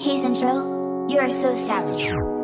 Hey Drill, you are so savage.